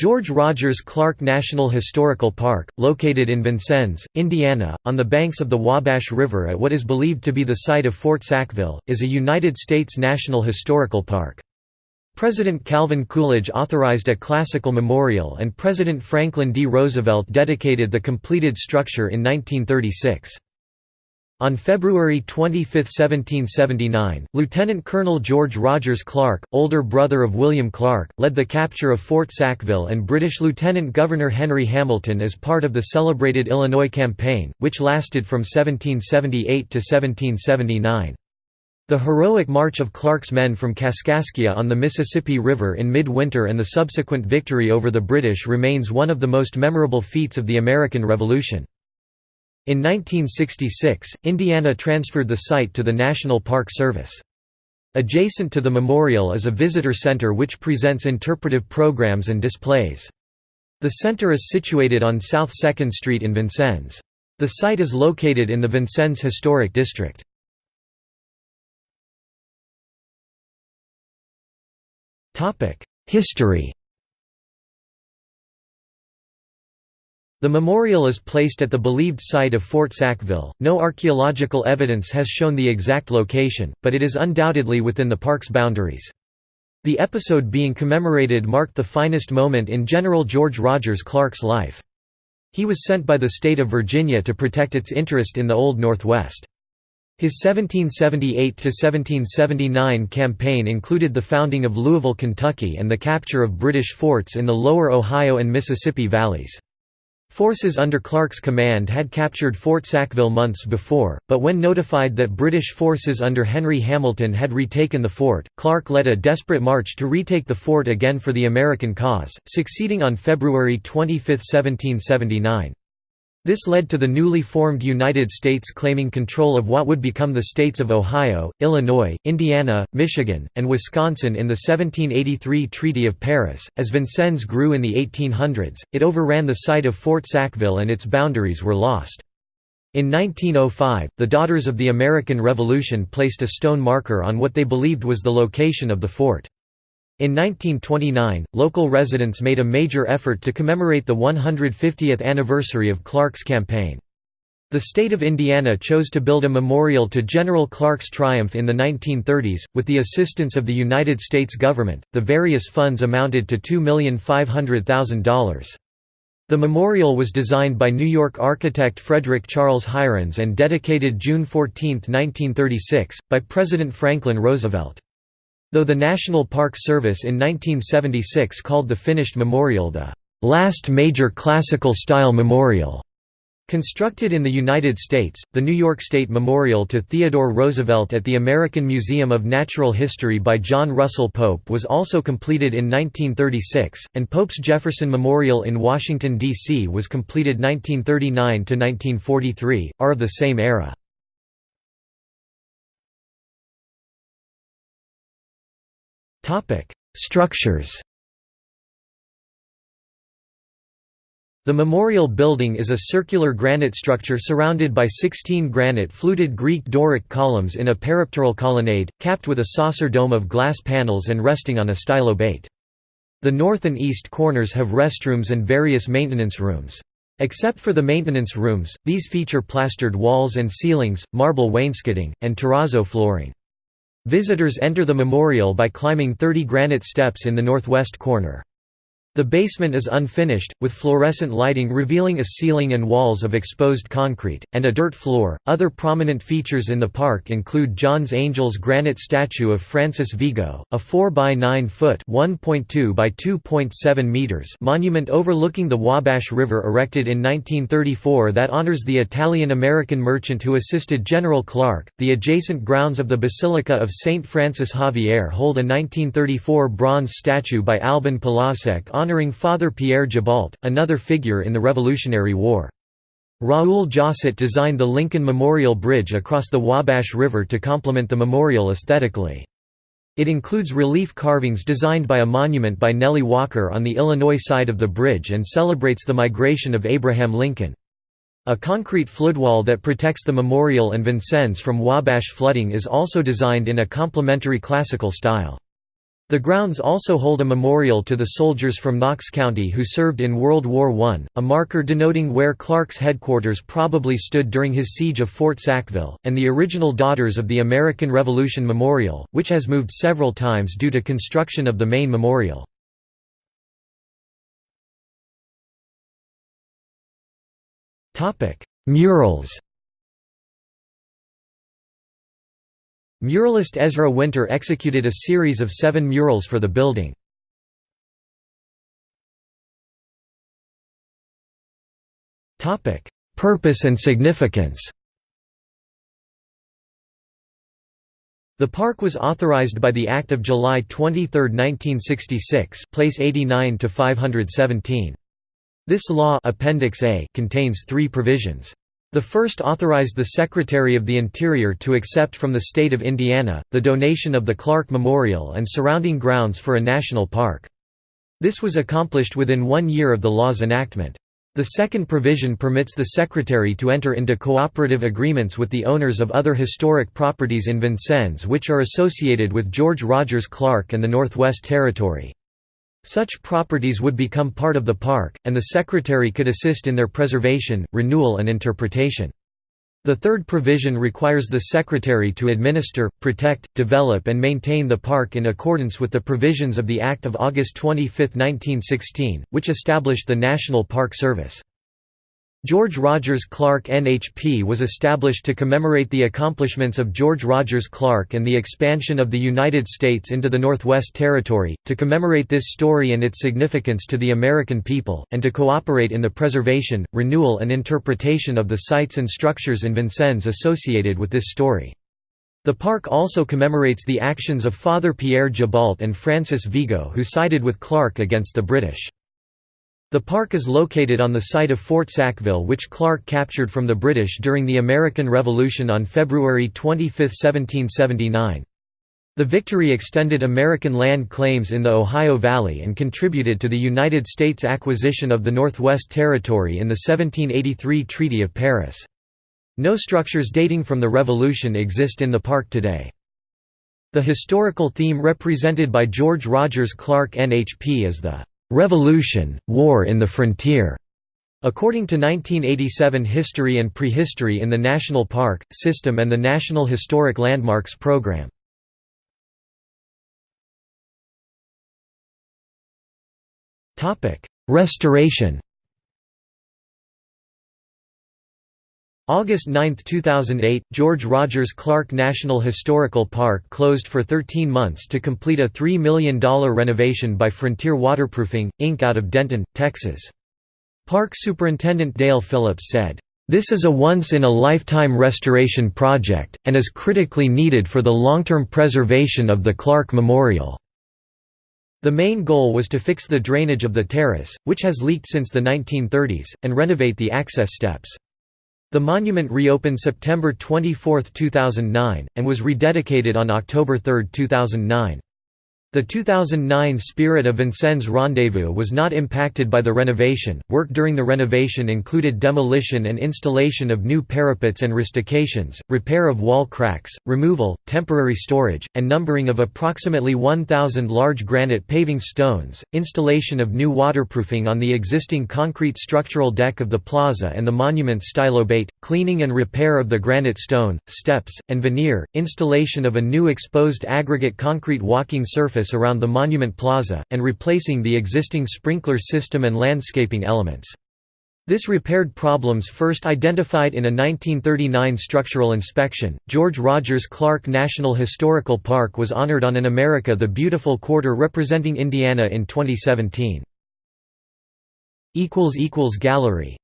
George Rogers Clark National Historical Park, located in Vincennes, Indiana, on the banks of the Wabash River at what is believed to be the site of Fort Sackville, is a United States National Historical Park. President Calvin Coolidge authorized a classical memorial and President Franklin D. Roosevelt dedicated the completed structure in 1936. On February 25, 1779, Lieutenant Colonel George Rogers Clark, older brother of William Clark, led the capture of Fort Sackville and British Lieutenant Governor Henry Hamilton as part of the celebrated Illinois Campaign, which lasted from 1778 to 1779. The heroic march of Clark's men from Kaskaskia on the Mississippi River in midwinter and the subsequent victory over the British remains one of the most memorable feats of the American Revolution. In 1966, Indiana transferred the site to the National Park Service. Adjacent to the memorial is a visitor center which presents interpretive programs and displays. The center is situated on South 2nd Street in Vincennes. The site is located in the Vincennes Historic District. History The memorial is placed at the believed site of Fort Sackville. No archaeological evidence has shown the exact location, but it is undoubtedly within the park's boundaries. The episode being commemorated marked the finest moment in General George Rogers Clark's life. He was sent by the state of Virginia to protect its interest in the Old Northwest. His 1778–1779 campaign included the founding of Louisville, Kentucky and the capture of British forts in the lower Ohio and Mississippi valleys. Forces under Clark's command had captured Fort Sackville months before, but when notified that British forces under Henry Hamilton had retaken the fort, Clark led a desperate march to retake the fort again for the American cause, succeeding on February 25, 1779. This led to the newly formed United States claiming control of what would become the states of Ohio, Illinois, Indiana, Michigan, and Wisconsin in the 1783 Treaty of Paris. As Vincennes grew in the 1800s, it overran the site of Fort Sackville and its boundaries were lost. In 1905, the Daughters of the American Revolution placed a stone marker on what they believed was the location of the fort. In 1929, local residents made a major effort to commemorate the 150th anniversary of Clark's campaign. The state of Indiana chose to build a memorial to General Clark's triumph in the 1930s, with the assistance of the United States government. The various funds amounted to $2,500,000. The memorial was designed by New York architect Frederick Charles Hirons and dedicated June 14, 1936, by President Franklin Roosevelt. Though the National Park Service in 1976 called the finished memorial the last major classical-style memorial. Constructed in the United States, the New York State Memorial to Theodore Roosevelt at the American Museum of Natural History by John Russell Pope was also completed in 1936, and Pope's Jefferson Memorial in Washington, D.C. was completed 1939–1943, are of the same era. Structures The memorial building is a circular granite structure surrounded by 16 granite fluted Greek Doric columns in a peripteral colonnade, capped with a saucer dome of glass panels and resting on a stylobate. The north and east corners have restrooms and various maintenance rooms. Except for the maintenance rooms, these feature plastered walls and ceilings, marble wainscoting, and terrazzo flooring. Visitors enter the memorial by climbing 30 granite steps in the northwest corner. The basement is unfinished, with fluorescent lighting revealing a ceiling and walls of exposed concrete, and a dirt floor. Other prominent features in the park include John Angel's granite statue of Francis Vigo, a 4 by 9 foot (1.2 by 2.7 meters) monument overlooking the Wabash River erected in 1934 that honors the Italian-American merchant who assisted General Clark. The adjacent grounds of the Basilica of Saint Francis Xavier hold a 1934 bronze statue by Albin Polasek honoring Father Pierre Gibault, another figure in the Revolutionary War. Raoul Josset designed the Lincoln Memorial Bridge across the Wabash River to complement the memorial aesthetically. It includes relief carvings designed by a monument by Nellie Walker on the Illinois side of the bridge and celebrates the migration of Abraham Lincoln. A concrete floodwall that protects the memorial and Vincennes from Wabash flooding is also designed in a complementary classical style. The grounds also hold a memorial to the soldiers from Knox County who served in World War I, a marker denoting where Clark's headquarters probably stood during his siege of Fort Sackville, and the original Daughters of the American Revolution Memorial, which has moved several times due to construction of the main memorial. Murals Muralist Ezra Winter executed a series of seven murals for the building. Purpose and significance The park was authorized by the Act of July 23, 1966 place 89 to 517. This law Appendix A contains three provisions. The first authorized the Secretary of the Interior to accept from the state of Indiana, the donation of the Clark Memorial and surrounding grounds for a national park. This was accomplished within one year of the law's enactment. The second provision permits the Secretary to enter into cooperative agreements with the owners of other historic properties in Vincennes which are associated with George Rogers Clark and the Northwest Territory. Such properties would become part of the park, and the Secretary could assist in their preservation, renewal and interpretation. The third provision requires the Secretary to administer, protect, develop and maintain the park in accordance with the provisions of the Act of August 25, 1916, which established the National Park Service. George Rogers Clark NHP was established to commemorate the accomplishments of George Rogers Clark and the expansion of the United States into the Northwest Territory, to commemorate this story and its significance to the American people, and to cooperate in the preservation, renewal and interpretation of the sites and structures in Vincennes associated with this story. The park also commemorates the actions of Father Pierre Gibault and Francis Vigo who sided with Clark against the British. The park is located on the site of Fort Sackville which Clark captured from the British during the American Revolution on February 25, 1779. The victory extended American land claims in the Ohio Valley and contributed to the United States' acquisition of the Northwest Territory in the 1783 Treaty of Paris. No structures dating from the Revolution exist in the park today. The historical theme represented by George Rogers Clark NHP is the Revolution, War in the Frontier. According to 1987 History and Prehistory in the National Park, System and the National Historic Landmarks Program. Restoration August 9, 2008, George Rogers Clark National Historical Park closed for 13 months to complete a $3 million renovation by Frontier Waterproofing, Inc. out of Denton, Texas. Park Superintendent Dale Phillips said, "...this is a once-in-a-lifetime restoration project, and is critically needed for the long-term preservation of the Clark Memorial." The main goal was to fix the drainage of the terrace, which has leaked since the 1930s, and renovate the access steps. The monument reopened September 24, 2009, and was rededicated on October 3, 2009. The 2009 Spirit of Vincennes Rendezvous was not impacted by the renovation. Work during the renovation included demolition and installation of new parapets and rustications, repair of wall cracks, removal, temporary storage, and numbering of approximately 1,000 large granite paving stones, installation of new waterproofing on the existing concrete structural deck of the plaza and the monument's stylobate, cleaning and repair of the granite stone, steps, and veneer, installation of a new exposed aggregate concrete walking surface around the Monument Plaza, and replacing the existing sprinkler system and landscaping elements. This repaired problems first identified in a 1939 structural inspection. George Rogers Clark National Historical Park was honored on an America the Beautiful Quarter representing Indiana in 2017. Gallery